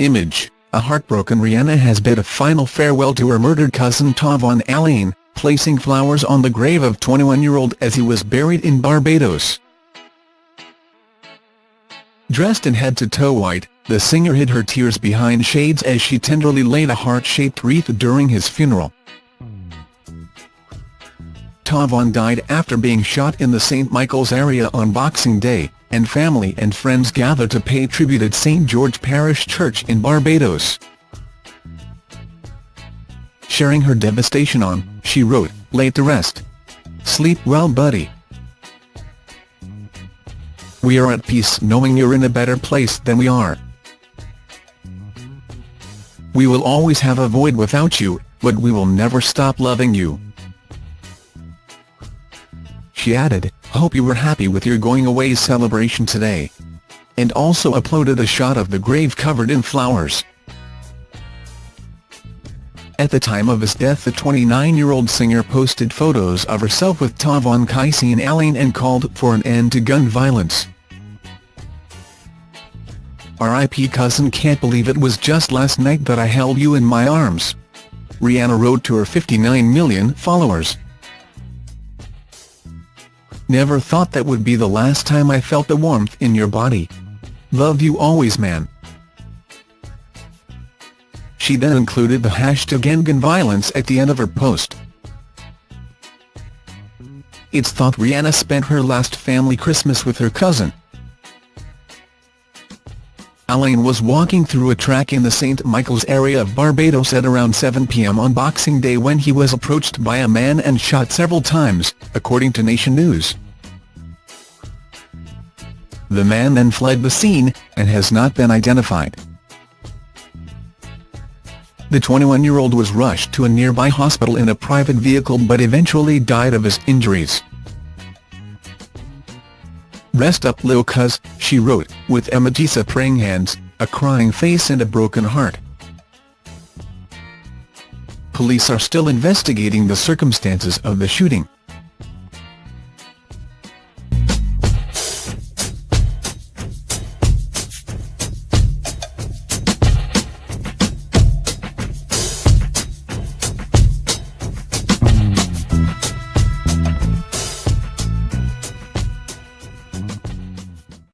Image, a heartbroken Rihanna has bid a final farewell to her murdered cousin Tavon Alleyne, placing flowers on the grave of 21-year-old as he was buried in Barbados. Dressed in head-to-toe white, the singer hid her tears behind shades as she tenderly laid a heart-shaped wreath during his funeral. Tavon died after being shot in the St Michael's area on Boxing Day, and family and friends gathered to pay tribute at St George Parish Church in Barbados. Sharing her devastation on, she wrote, Laid to rest. Sleep well buddy. We are at peace knowing you're in a better place than we are. We will always have a void without you, but we will never stop loving you. She added, hope you were happy with your going away celebration today. And also uploaded a shot of the grave covered in flowers. At the time of his death the 29-year-old singer posted photos of herself with Tavon Kaiseen Alleyne and called for an end to gun violence. R.I.P. cousin can't believe it was just last night that I held you in my arms. Rihanna wrote to her 59 million followers. Never thought that would be the last time I felt the warmth in your body. Love you always man. She then included the hashtag EndGunViolence at the end of her post. It's thought Rihanna spent her last family Christmas with her cousin. Alleyne was walking through a track in the St. Michael's area of Barbados at around 7 p.m. on Boxing Day when he was approached by a man and shot several times, according to Nation News. The man then fled the scene, and has not been identified. The 21-year-old was rushed to a nearby hospital in a private vehicle but eventually died of his injuries. Rest up Lil cuz, she wrote, with emojis of praying hands, a crying face and a broken heart. Police are still investigating the circumstances of the shooting.